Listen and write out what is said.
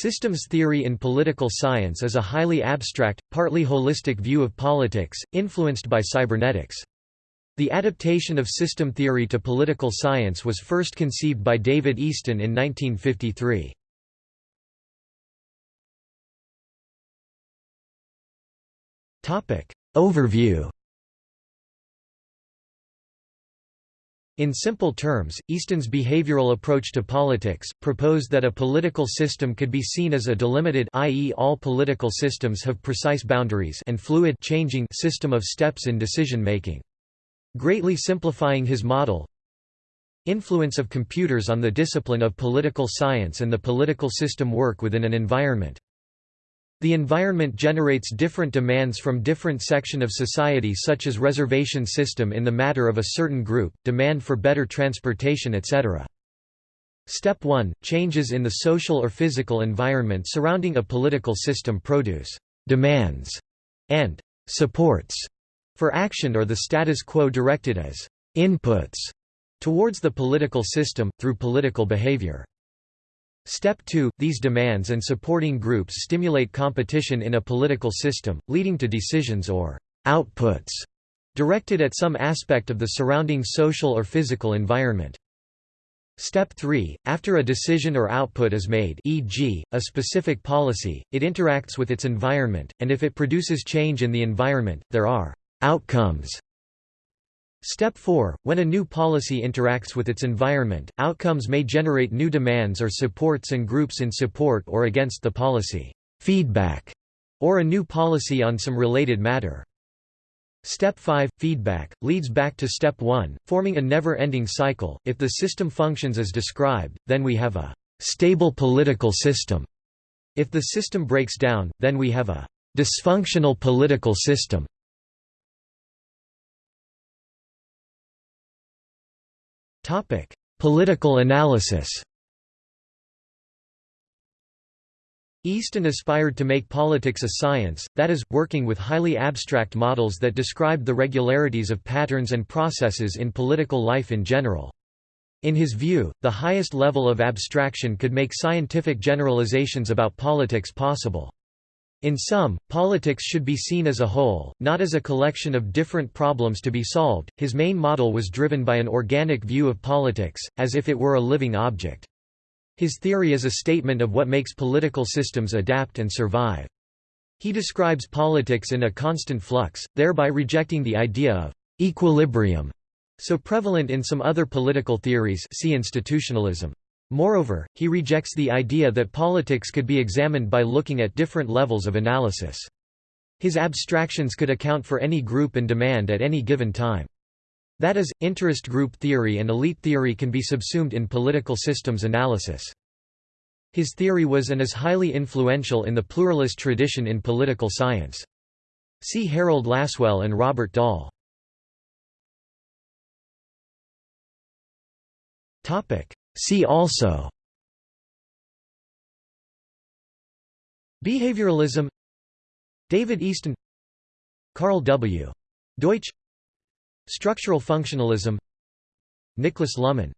Systems theory in political science is a highly abstract, partly holistic view of politics, influenced by cybernetics. The adaptation of system theory to political science was first conceived by David Easton in 1953. Overview In simple terms, Easton's behavioral approach to politics, proposed that a political system could be seen as a delimited i.e. all political systems have precise boundaries and fluid changing system of steps in decision-making. Greatly simplifying his model, Influence of computers on the discipline of political science and the political system work within an environment the environment generates different demands from different section of society such as reservation system in the matter of a certain group, demand for better transportation etc. Step 1 – Changes in the social or physical environment surrounding a political system produce «demands» and «supports» for action or the status quo directed as «inputs» towards the political system, through political behavior. Step 2 – These demands and supporting groups stimulate competition in a political system, leading to decisions or «outputs» directed at some aspect of the surrounding social or physical environment. Step 3 – After a decision or output is made e.g., a specific policy, it interacts with its environment, and if it produces change in the environment, there are «outcomes» Step 4 – When a new policy interacts with its environment, outcomes may generate new demands or supports and groups in support or against the policy feedback, or a new policy on some related matter. Step 5 – Feedback, leads back to Step 1, forming a never-ending cycle. If the system functions as described, then we have a «stable political system». If the system breaks down, then we have a «dysfunctional political system». Political analysis Easton aspired to make politics a science, that is, working with highly abstract models that described the regularities of patterns and processes in political life in general. In his view, the highest level of abstraction could make scientific generalizations about politics possible. In sum, politics should be seen as a whole, not as a collection of different problems to be solved. His main model was driven by an organic view of politics, as if it were a living object. His theory is a statement of what makes political systems adapt and survive. He describes politics in a constant flux, thereby rejecting the idea of equilibrium, so prevalent in some other political theories see institutionalism. Moreover, he rejects the idea that politics could be examined by looking at different levels of analysis. His abstractions could account for any group and demand at any given time. That is, interest group theory and elite theory can be subsumed in political systems analysis. His theory was and is highly influential in the pluralist tradition in political science. See Harold Lasswell and Robert Dahl. See also Behavioralism David Easton Carl W. Deutsch Structural functionalism Niklas Luhmann